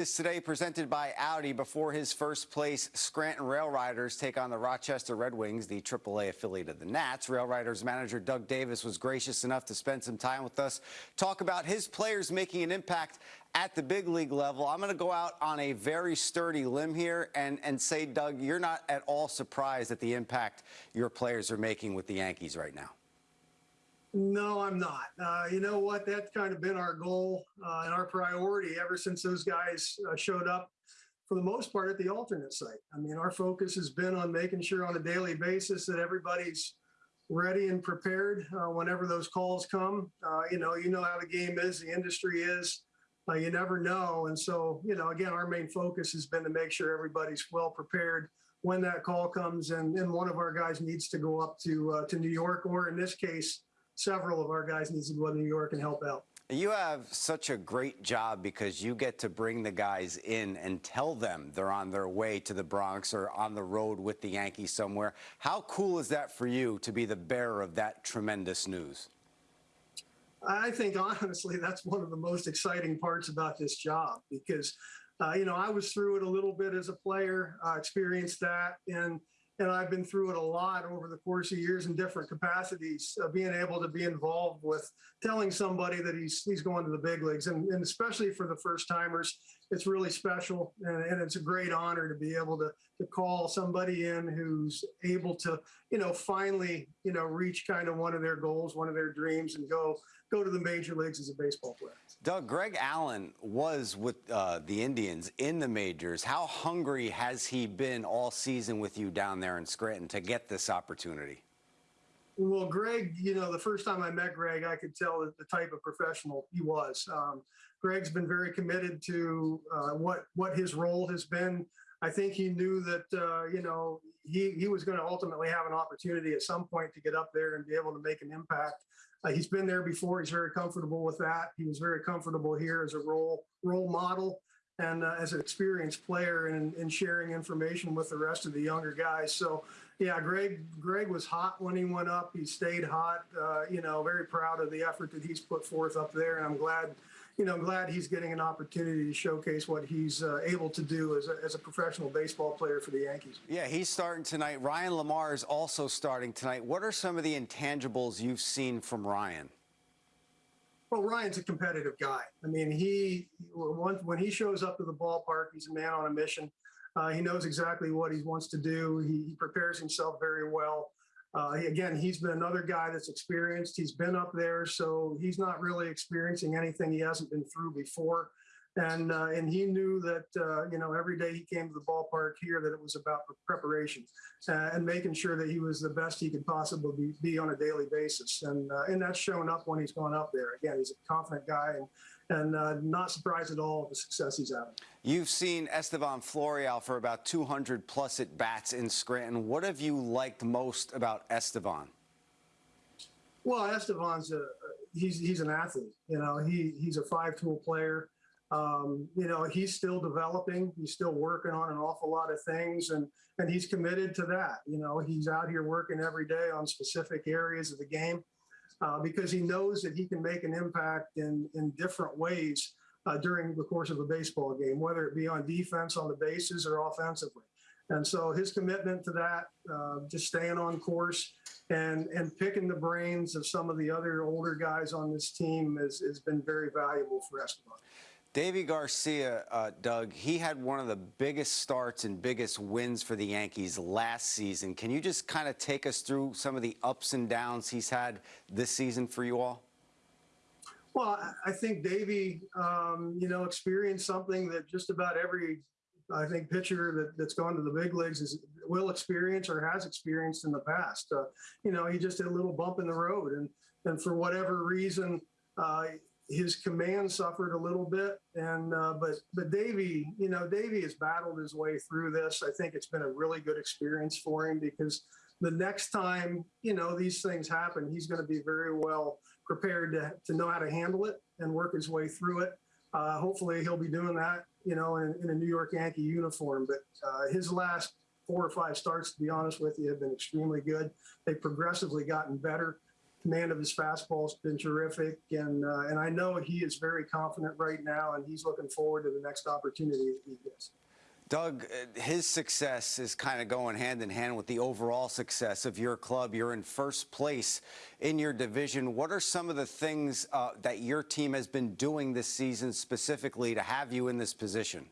This today presented by Audi before his first place Scranton Rail Riders take on the Rochester Red Wings, the AAA affiliate of the Nats. Rail Riders manager Doug Davis was gracious enough to spend some time with us, talk about his players making an impact at the big league level. I'm going to go out on a very sturdy limb here and, and say, Doug, you're not at all surprised at the impact your players are making with the Yankees right now. No, I'm not. Uh, you know what? That's kind of been our goal uh, and our priority ever since those guys uh, showed up for the most part at the alternate site. I mean, our focus has been on making sure on a daily basis that everybody's ready and prepared uh, whenever those calls come. Uh, you know, you know how the game is, the industry is. Uh, you never know. And so, you know, again, our main focus has been to make sure everybody's well prepared when that call comes and, and one of our guys needs to go up to to New York or in this case, several of our guys need to go to New York and help out. You have such a great job because you get to bring the guys in and tell them they're on their way to the Bronx or on the road with the Yankees somewhere. How cool is that for you to be the bearer of that tremendous news? I think honestly, that's one of the most exciting parts about this job because, uh, you know, I was through it a little bit as a player, uh, experienced that, and and I've been through it a lot over the course of years in different capacities, uh, being able to be involved with telling somebody that he's he's going to the big leagues, and, and especially for the first timers, it's really special, and, and, it's a great honor to be able to to call somebody in who's able to, you know, finally, you know, reach kind of one of their goals, one of their dreams, and go go to the major leagues as a baseball player. Doug, Greg Allen was with uh, the Indians in the majors. How hungry has he been all season with you down there in Scranton to get this opportunity? Well, Greg, you know, the first time I met Greg, I could tell the type of professional he was. Um, Greg's been very committed to uh, what what his role has been. I think he knew that uh, you know he he was going to ultimately have an opportunity at some point to get up there and be able to make an impact. Uh, he's been there before. He's very comfortable with that. He was very comfortable here as a role role model and uh, as an experienced player and, and sharing information with the rest of the younger guys. So, yeah, Greg Greg was hot when he went up. He stayed hot. Uh, you know, very proud of the effort that he's put forth up there, and I'm glad you know, I'm glad he's getting an opportunity to showcase what he's uh, able to do as a, as a professional baseball player for the Yankees. Yeah, he's starting tonight. Ryan LaMarre is also starting tonight. What are some of the intangibles you've seen from Ryan? Well, Ryan's a competitive guy. I mean, he when he shows up to the ballpark, he's a man on a mission. Uh, he knows exactly what he wants to do. He, he prepares himself very well. Uh, again, he's been another guy that's experienced. He's been up there, so he's not really experiencing anything he hasn't been through before. And uh, and he knew that uh, you know every day he came to the ballpark here that it was about preparation uh, and making sure that he was the best he could possibly be, be on a daily basis. And uh, and that's shown up when he's gone up there. Again, he's a confident guy and and uh, not surprised at all at the success he's having. You've seen Estevan Florial for about 200 plus at bats in Scranton. What have you liked most about Estevan? Well, Estevan's a he's he's an athlete. You know, he he's a five tool player. Um, you know, he's still developing. He's still working on an awful lot of things, and and he's committed to that. You know, he's out here working every day on specific areas of the game uh, because he knows that he can make an impact in, in different ways uh, during the course of a baseball game, whether it be on defense on the bases or offensively. And so his commitment to that, uh, just staying on course and, and picking the brains of some of the other older guys on this team has, has been very valuable for Estevan. Deivi Garcia, uh, Doug, he had one of the biggest starts and biggest wins for the Yankees last season. Can you just kind of take us through some of the ups and downs he's had this season for you all? Well, I think Deivi, um, you know, experienced something that just about every, I think, pitcher that, that's gone to the big leagues is will experience or has experienced in the past. Uh, you know, he just hit a little bump in the road, and and for whatever reason, uh, his command suffered a little bit, and uh, but but Deivi, you know, Deivi has battled his way through this. I think it's been a really good experience for him because the next time you know these things happen, he's going to be very well prepared to to know how to handle it and work his way through it. Uh, hopefully, he'll be doing that, you know, in, in a New York Yankee uniform. But uh, his last four or five starts, to be honest with you, have been extremely good. They've progressively gotten better. Command of his fastball has been terrific, and uh, and I know he is very confident right now, and he's looking forward to the next opportunity that he gets. Doug, uh, his success is kind of going hand in hand with the overall success of your club. You're in first place in your division. What are some of the things uh, that your team has been doing this season specifically to have you in this position?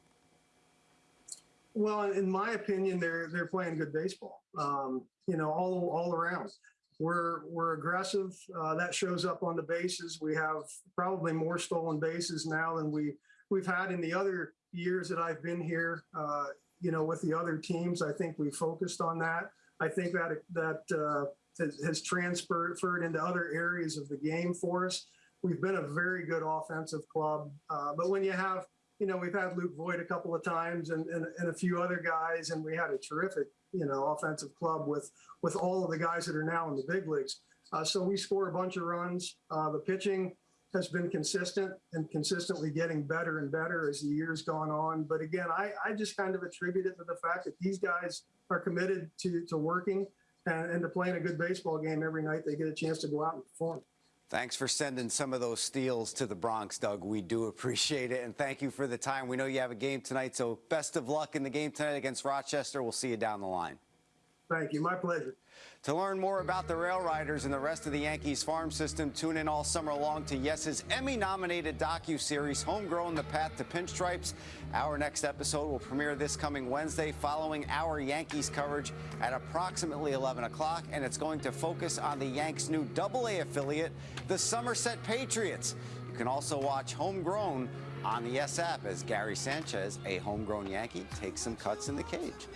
Well, in my opinion, they're they're playing good baseball. Um, you know, all all around. We're we're aggressive. Uh, that shows up on the bases. We have probably more stolen bases now than we we've had in the other years that I've been here. Uh, you know, with the other teams, I think we focused on that. I think that that uh, has, has transferred into other areas of the game for us. We've been a very good offensive club, uh, but when you have you know, we've had Luke Voit a couple of times and, and, and a few other guys, and we had a terrific, you know, offensive club with with all of the guys that are now in the big leagues. Uh, so we score a bunch of runs. Uh, the pitching has been consistent and consistently getting better and better as the years gone on. But again, I, I just kind of attribute it to the fact that these guys are committed to to working and, and to playing a good baseball game every night they get a chance to go out and perform. Thanks for sending some of those steals to the Bronx, Doug. We do appreciate it. And thank you for the time. We know you have a game tonight, so best of luck in the game tonight against Rochester. We'll see you down the line. Thank you. My pleasure. To learn more about the Rail Riders and the rest of the Yankees farm system, tune in all summer long to Yes's Emmy-nominated docu-series, Homegrown: The Path to Pinstripes. Our next episode will premiere this coming Wednesday, following our Yankees coverage at approximately 11 o'clock, and it's going to focus on the Yanks' new Double-A affiliate, the Somerset Patriots. You can also watch Homegrown on the Yes app as Gary Sanchez, a homegrown Yankee, takes some cuts in the cage.